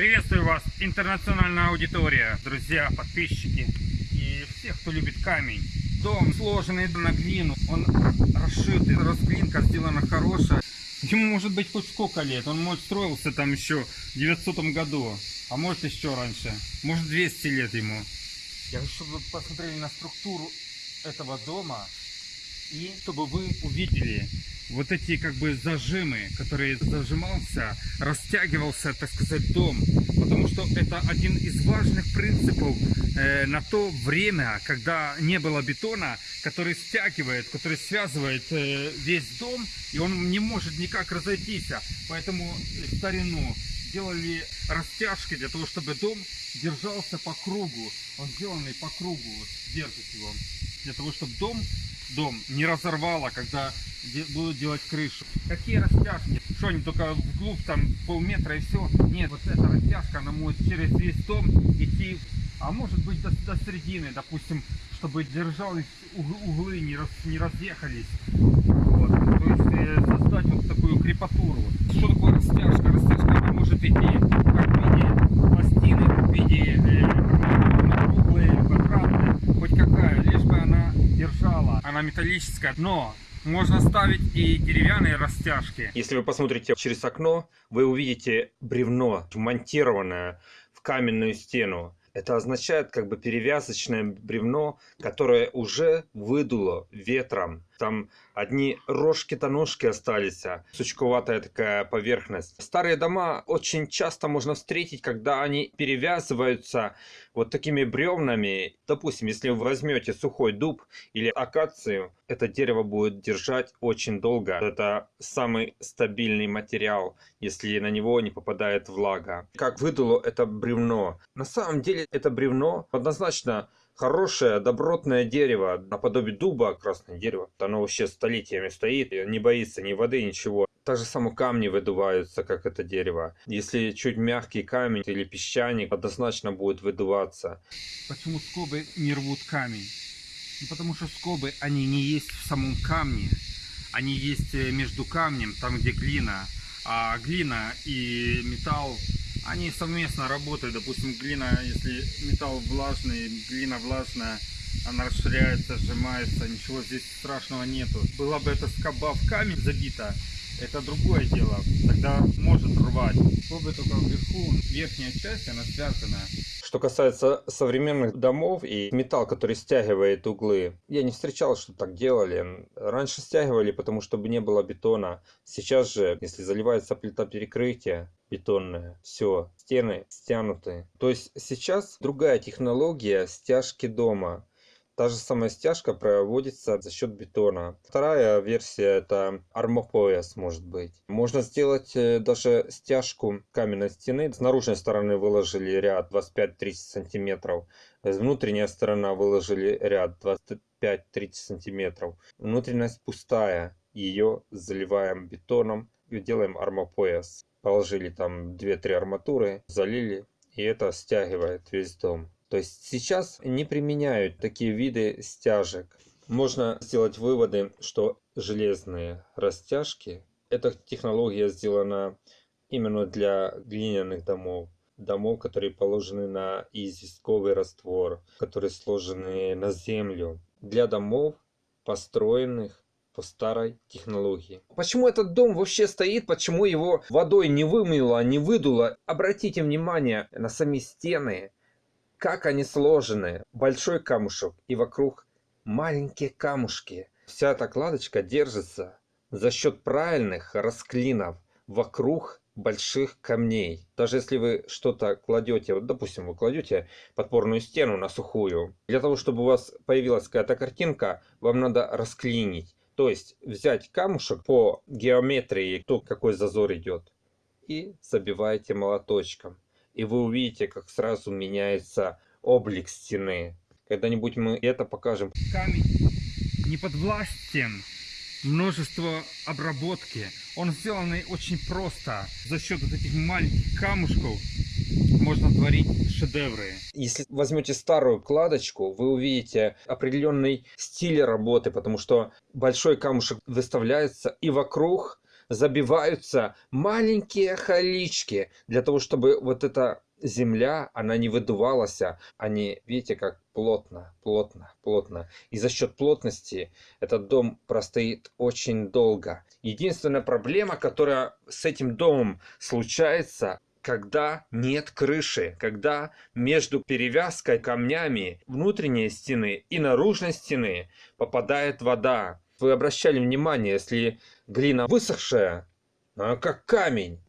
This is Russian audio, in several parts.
Приветствую вас, интернациональная аудитория, друзья, подписчики и всех, кто любит камень. Дом сложенный на глину, он расшитый, расклинка сделана хорошая. Ему может быть хоть сколько лет, он может строился там еще в 900 году, а может еще раньше, может 200 лет ему. Я хочу, чтобы вы посмотрели на структуру этого дома и чтобы вы увидели вот эти как бы зажимы, которые зажимался, растягивался, так сказать, дом. Потому что это один из важных принципов э, на то время, когда не было бетона, который стягивает, который связывает э, весь дом, и он не может никак разойтись. Поэтому старину делали растяжки для того, чтобы дом держался по кругу. Он сделанный по кругу, вот, держит его. Для того, чтобы дом, дом не разорвало, когда де- будут делать крышу. Какие растяжки? Что они только вглубь там полметра и все? Нет, вот эта растяжка, она может через весь дом идти, а может быть до, до середины, допустим, чтобы держались уг- углы, не, раз, не разъехались. Вот. То есть э, создать вот такую крепатуру. Что такое растяжка? Растяжка она может идти как в виде пластины, в виде э, какая, лишь бы она держала. Она металлическая, но можно ставить и деревянные растяжки. Если вы посмотрите через окно, вы увидите бревно, вмонтированное в каменную стену. Это означает как бы перевязочное бревно, которое уже выдуло ветром. Там одни рожки-то ножки остались, а сучковатая такая поверхность. Старые дома очень часто можно встретить, когда они перевязываются вот такими бревнами. Допустим, если вы возьмете сухой дуб или акацию, это дерево будет держать очень долго. Это самый стабильный материал, если на него не попадает влага. Как выдуло это бревно? На самом деле это бревно однозначно хорошее, добротное дерево, наподобие дуба, красное дерево. Оно вообще столетиями стоит, не боится ни воды, ничего. Так же само камни выдуваются, как это дерево. Если чуть мягкий камень или песчаник, однозначно будет выдуваться. Почему скобы не рвут камень? Ну, потому что скобы, они не есть в самом камне. Они есть э, между камнем, там где глина. А глина и металл, они совместно работают. Допустим, глина, если металл влажный, глина влажная, она расширяется, сжимается, ничего здесь страшного нету. Была бы эта скоба в камень забита, это другое дело. Тогда может рвать. Скобы только вверху, верхняя часть, она связана. Что касается современных домов и металл, который стягивает углы, я не встречал, что так делали. Раньше стягивали, потому чтобы не было бетона. Сейчас же, если заливается плита перекрытия бетонная, все, стены стянуты. То есть сейчас другая технология стяжки дома. Та же самая стяжка проводится за счет бетона. Вторая версия это армопояс может быть. Можно сделать э, даже стяжку каменной стены. С наружной стороны выложили ряд 25-30 сантиметров. С внутренняя сторона выложили ряд 25-30 сантиметров. Внутренность пустая. Ее заливаем бетоном и делаем армопояс. Положили там 2-3 арматуры, залили и это стягивает весь дом. То есть сейчас не применяют такие виды стяжек. Можно сделать выводы, что железные растяжки, эта технология сделана именно для глиняных домов. Домов, которые положены на известковый раствор, которые сложены на землю. Для домов, построенных по старой технологии. Почему этот дом вообще стоит? Почему его водой не вымыло, не выдуло? Обратите внимание на сами стены как они сложены. Большой камушек и вокруг маленькие камушки. Вся эта кладочка держится за счет правильных расклинов вокруг больших камней. Даже если вы что-то кладете, вот допустим, вы кладете подпорную стену на сухую, для того, чтобы у вас появилась какая-то картинка, вам надо расклинить. То есть взять камушек по геометрии, то какой зазор идет, и забиваете молоточком и вы увидите, как сразу меняется облик стены. Когда-нибудь мы это покажем. Камень не подвластен множество обработки. Он сделанный очень просто. За счет вот этих маленьких камушков можно творить шедевры. Если возьмете старую кладочку, вы увидите определенный стиль работы, потому что большой камушек выставляется и вокруг забиваются маленькие халички для того, чтобы вот эта земля, она не выдувалась. Они, видите, как плотно, плотно, плотно. И за счет плотности этот дом простоит очень долго. Единственная проблема, которая с этим домом случается, когда нет крыши, когда между перевязкой камнями внутренней стены и наружной стены попадает вода. Вы обращали внимание, если глина высохшая, она как камень.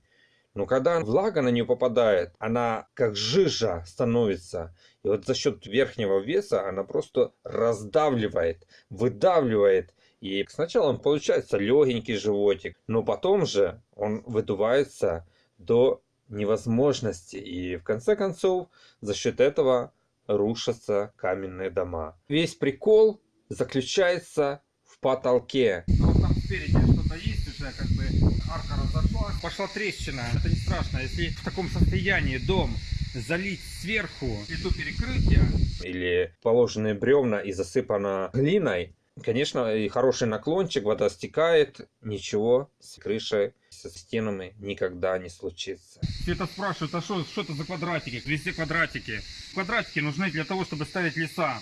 Но когда влага на нее попадает, она как жижа становится. И вот за счет верхнего веса она просто раздавливает, выдавливает. И сначала он получается легенький животик, но потом же он выдувается до невозможности. И в конце концов за счет этого рушатся каменные дома. Весь прикол заключается в потолке. Ну, вот там спереди что-то есть уже, как бы арка разошлась. Пошла трещина. Это не страшно. Если в таком состоянии дом залить сверху плиту перекрытия, или положенные бревна и засыпано глиной, конечно, и хороший наклончик, вода стекает, ничего с крышей, со стенами никогда не случится. все это спрашивают, а что, что это за квадратики? Везде квадратики. Квадратики нужны для того, чтобы ставить леса.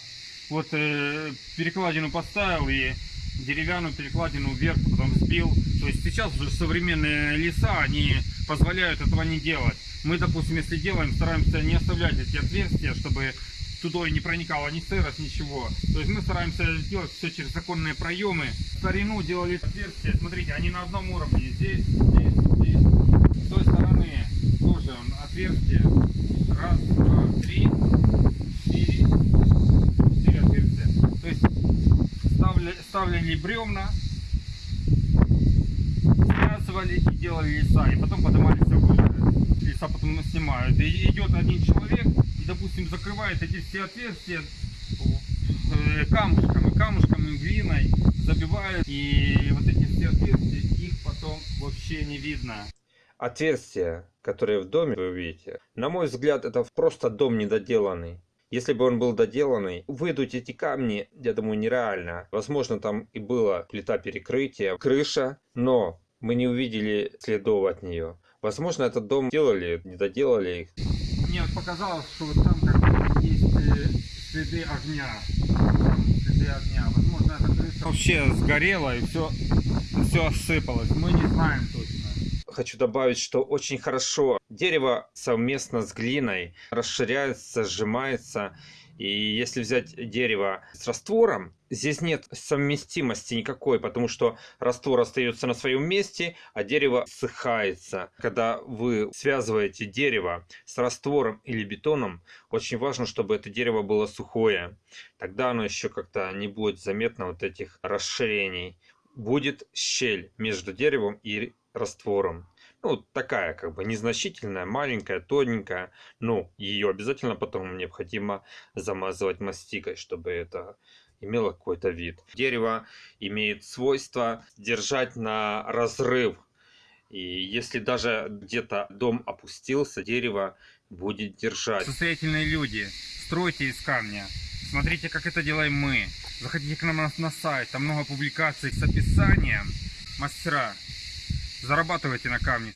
Вот э, перекладину поставил и деревянную перекладину вверх, потом сбил. То есть сейчас уже современные леса, они позволяют этого не делать. Мы, допустим, если делаем, стараемся не оставлять эти отверстия, чтобы туда не проникала ни сырость, ничего. То есть мы стараемся сделать все через законные проемы. Старину делали отверстия, смотрите, они на одном уровне. Здесь, здесь, здесь. С той стороны тоже отверстие. Раз, два, три, четыре, четыре отверстия. То есть ставили, ставили бревна, связывали и делали леса, и потом поднимали все выше. Леса потом снимают. И идет один человек, допустим, закрывает эти все отверстия э, камушками, камушками, глиной, забивает, и вот эти все отверстия, их потом вообще не видно. Отверстия, которые в доме вы увидите, на мой взгляд, это просто дом недоделанный. Если бы он был доделанный, выдуть эти камни, я думаю, нереально. Возможно, там и была плита перекрытия, крыша, но мы не увидели следов от нее. Возможно, этот дом делали, не доделали их. Показалось, что вот там как бы есть э, следы огня. Там следы огня. Возможно, эта крыша вообще сгорела и все, все осыпалось. Мы не знаем точно. Хочу добавить, что очень хорошо дерево совместно с глиной расширяется, сжимается. И если взять дерево с раствором, здесь нет совместимости никакой, потому что раствор остается на своем месте, а дерево ссыхается. Когда вы связываете дерево с раствором или бетоном, очень важно, чтобы это дерево было сухое. Тогда оно еще как-то не будет заметно вот этих расширений. Будет щель между деревом и раствором. Ну, такая как бы незначительная, маленькая, тоненькая. Ну, ее обязательно потом необходимо замазывать мастикой, чтобы это имело какой-то вид. Дерево имеет свойство держать на разрыв. И если даже где-то дом опустился, дерево будет держать. Состоятельные люди, стройте из камня. Смотрите, как это делаем мы. Заходите к нам на, на сайт, там много публикаций с описанием. Мастера, зарабатывайте на камне.